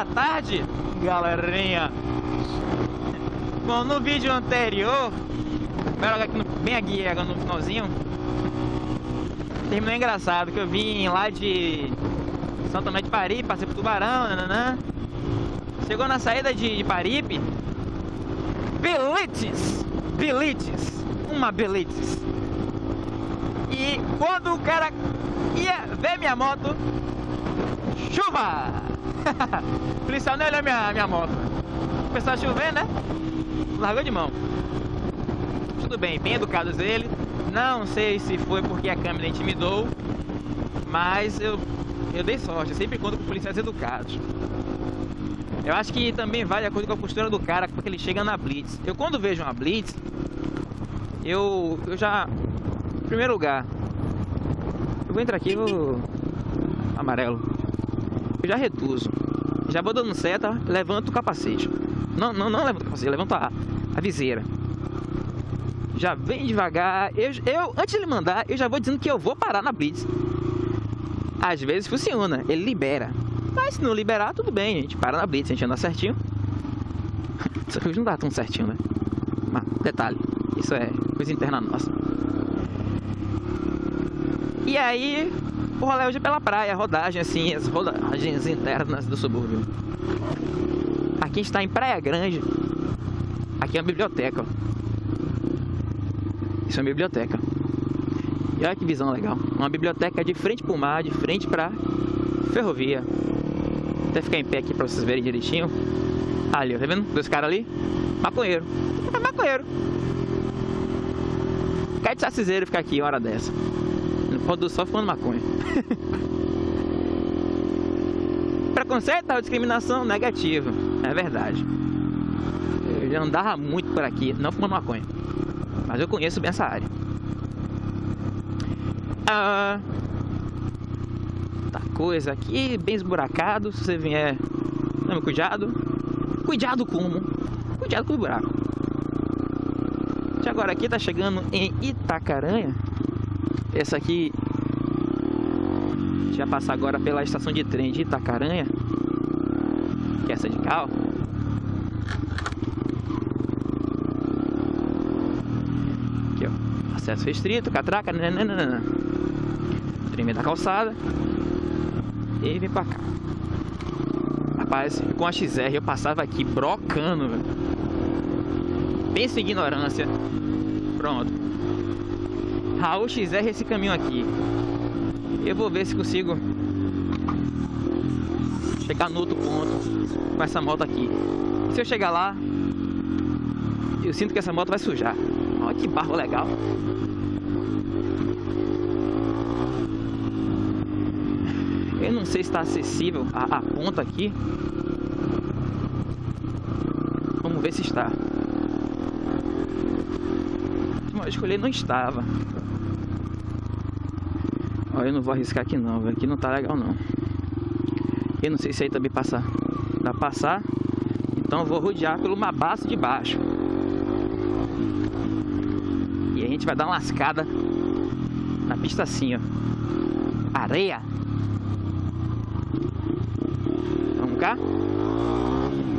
da tarde, galerinha. Bom, no vídeo anterior, bem aqui no finalzinho, terminou engraçado, que eu vim lá de São Tomé de Paripe, passei por Tubarão, nananã. Chegou na saída de, de Paripe, Belites, uma Belites. E quando o cara ia ver minha moto, chuva! policial não olhou minha, minha moto. Começou a chover, né? Largou de mão. Tudo bem, bem educados ele. Não sei se foi porque a câmera intimidou, mas eu, eu dei sorte. Eu sempre conto com policiais educados. Eu acho que também vale a coisa com a postura do cara, porque ele chega na blitz. Eu quando vejo uma blitz, eu, eu já... Em primeiro lugar, eu vou entrar aqui, vou... Amarelo. Eu já reduzo. Já vou dando seta, levanto o capacete. Não, não, não levanto o capacete, levanto a, a viseira. Já vem devagar. Eu, eu, antes de ele mandar, eu já vou dizendo que eu vou parar na blitz. Às vezes funciona, ele libera. Mas se não liberar, tudo bem, a gente para na blitz, a gente anda certinho. Só que não dá tão certinho, né? Mas, detalhe, isso é coisa interna nossa. E aí, o rolê hoje é pela praia, rodagem assim, as rodagens internas do subúrbio. Aqui está em Praia Grande. Aqui é uma biblioteca. Isso é uma biblioteca. E olha que visão legal. Uma biblioteca de frente para o mar, de frente para ferrovia. Vou até ficar em pé aqui para vocês verem direitinho. Ali, tá vendo? Dois caras ali. Maconheiro. É maconheiro. Cai de saciseiro ficar aqui hora dessa. Do sol fumando maconha. Preconceito ou discriminação negativa. É verdade. Eu já andava muito por aqui, não fumando maconha. Mas eu conheço bem essa área. Ah, tá coisa aqui, bem esburacado. Se você vier, tome cuidado. Cuidado como? Cuidado com o buraco. E agora aqui tá chegando em Itacaranha. Essa aqui já passar agora pela estação de trem de Itacaranha. Que é essa de carro. Aqui, ó. Acesso restrito, catraca, nananana. Trem da calçada. E vem pra cá. Rapaz, com a XR eu passava aqui brocando, velho. Pensa em ignorância. Pronto. Raul XR esse caminho aqui. Eu vou ver se consigo chegar no outro ponto com essa moto aqui. Se eu chegar lá, eu sinto que essa moto vai sujar. Olha que barro legal. Eu não sei se está acessível a, a ponta aqui. Vamos ver se está. Mas escolher não estava. Ó, eu não vou arriscar aqui não, aqui não tá legal não. Eu não sei se aí também passa pra passar. Então vou rodear pelo Mabaço de baixo. E a gente vai dar uma lascada na pista assim, ó. Areia. Vamos cá?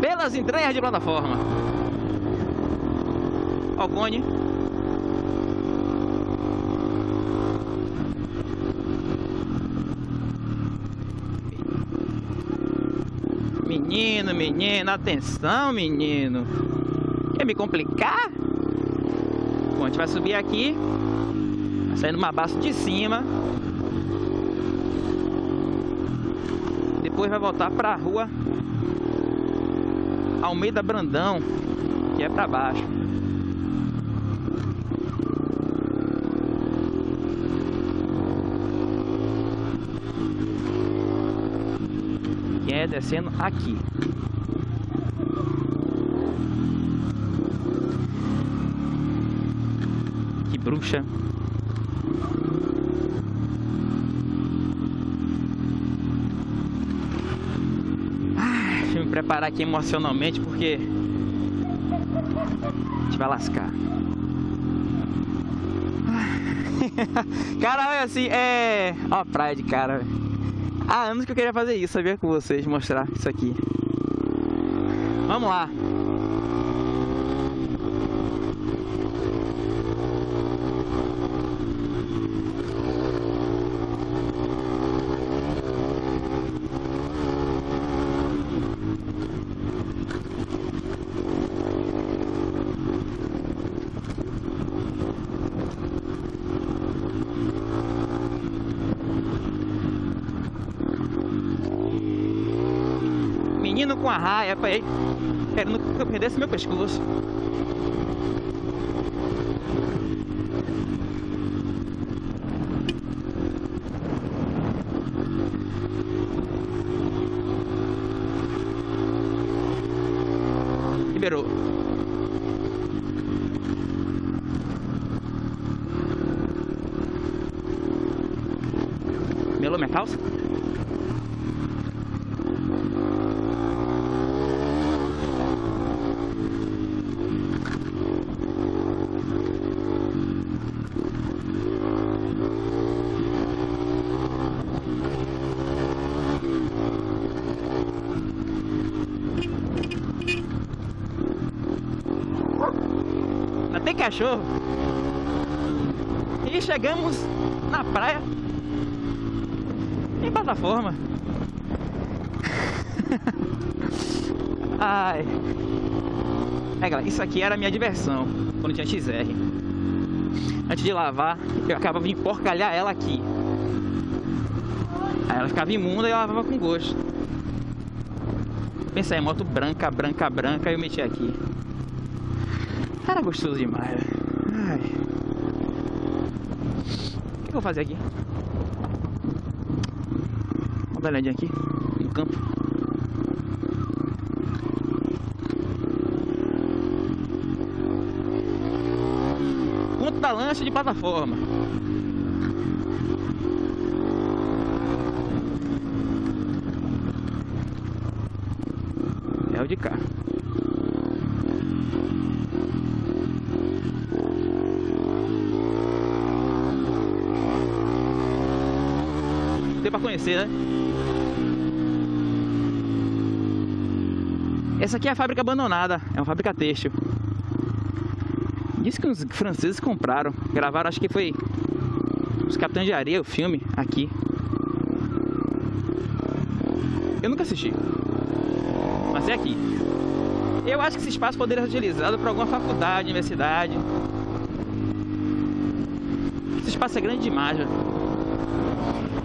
Pelas entranhas de plataforma. Ó o cone. Menino, menino, atenção, menino. Quer me complicar? Bom, a gente vai subir aqui. Vai sair numa base de cima. Depois vai voltar para a rua Almeida Brandão, que é para baixo. Que descendo aqui. Que bruxa. Ah, deixa eu me preparar aqui emocionalmente porque a gente vai lascar. Cara, olha assim, é. Ó, a praia de cara. Há anos que eu queria fazer isso, sabia? Com vocês, mostrar isso aqui. Vamos lá. Menino com a raia, pai, querendo que eu perdesse meu pescoço. Liberou. Melou minha calça? Até cachorro. E chegamos na praia em plataforma. Ai. É, galera, isso aqui era a minha diversão quando tinha XR. Antes de lavar, eu acabava de emporcalhar ela aqui. Aí ela ficava imunda e eu lavava com gosto. Pensei, moto branca, branca, branca, eu meti aqui. Era gostoso demais. Ai. O que eu vou fazer aqui? Vamos dar uma olhadinha aqui no campo. Ponto da lancha de plataforma. É o de cá. Tem pra conhecer, né? Essa aqui é a fábrica abandonada, é uma fábrica têxtil. Diz que os franceses compraram, gravaram, acho que foi os Capitães de Areia, o filme, aqui. Eu nunca assisti, mas é aqui. Eu acho que esse espaço poderia ser utilizado para alguma faculdade, universidade. Esse espaço é grande demais, já.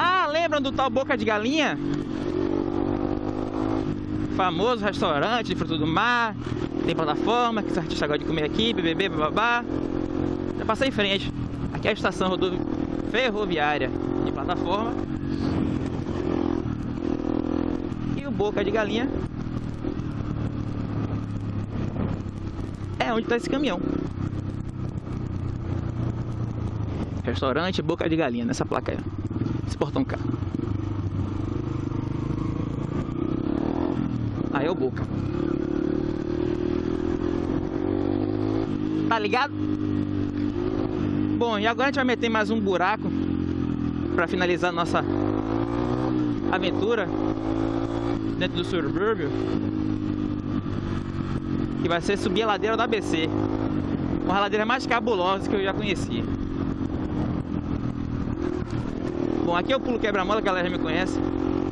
Ah, lembram do tal Boca de Galinha? Famoso restaurante de fruto do mar. Tem plataforma que os artistas gostam de comer aqui, BBB, bababá. Já passei em frente. Aqui é a estação ferroviária de plataforma. E o Boca de Galinha é onde está esse caminhão. Restaurante Boca de Galinha, nessa placa aí. Esse portão cá. Aí é o Boca. Tá ligado? Bom, e agora a gente vai meter mais um buraco para finalizar nossa aventura dentro do subúrbio. Que vai ser subir a ladeira do ABC. Uma ladeira mais cabulosa que eu já conheci. Bom, aqui eu pulo quebra-mola, a galera já me conhece.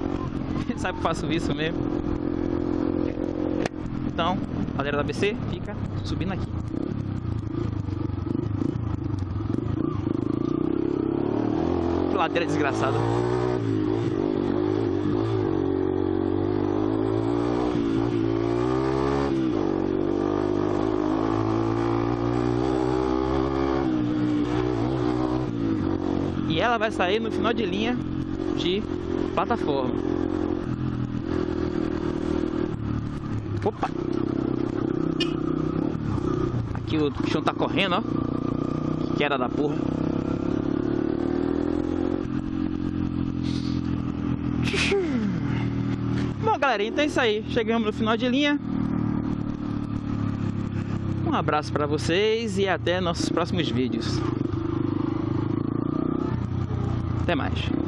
Sabe que eu faço isso mesmo. Então, a ladeira do ABC fica subindo aqui. Que ladeira desgraçada. Ela vai sair no final de linha de plataforma. Opa! Aqui o chão tá correndo, ó. Que queda da porra. Bom, galera, então é isso aí. Chegamos no final de linha. Um abraço para vocês e até nossos próximos vídeos. Até mais.